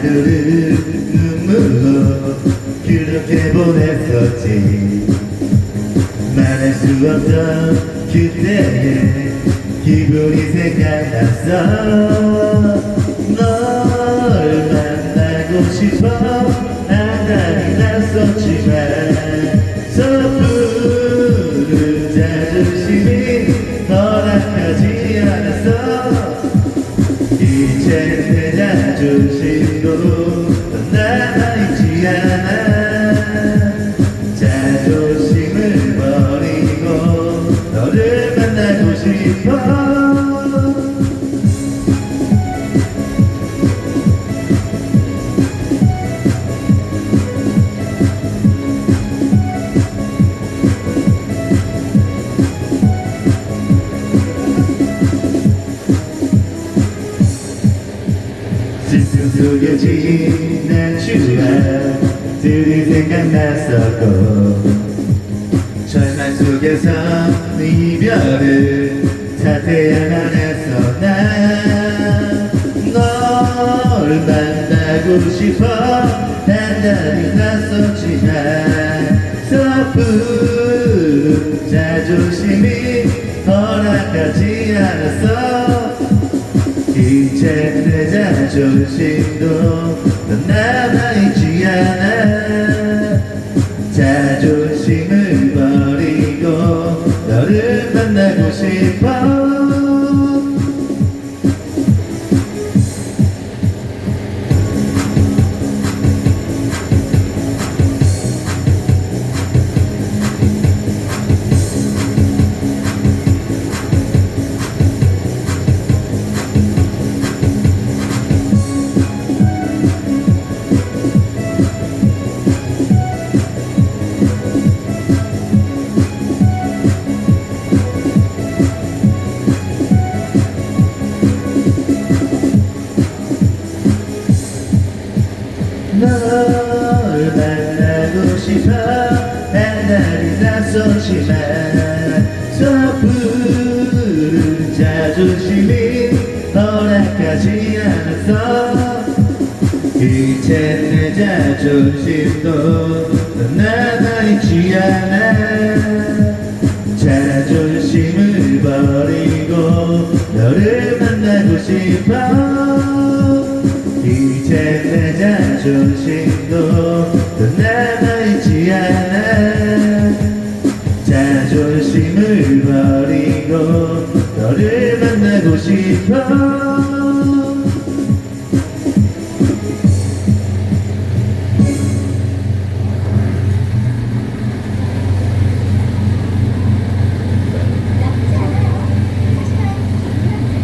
하루하루를 눈물로 그렇게 보냈었지. 말할 수 없던 그때의 기분이 생각났어 이제 내 자존심도 남아있지 않아 슬픔 속에 지난 추억들이 생각났었고 절망 속에서 이별을 탓해야만 했어 난널 만나고 싶어 단단히 났었지만 섣부른 자존심이 허락하지 않았어 이제 내 자존심도 넌 남아있지 않아. 자존 싶어 한달이 났었지만 섣부른 자존심이 허락하지 않았어. 이제 내 자존심도 넌 남아있지 않아. 자존심을 버리고 너를 만나고 싶어. 이제 내 자존심도 넌 남아 誰が濁した？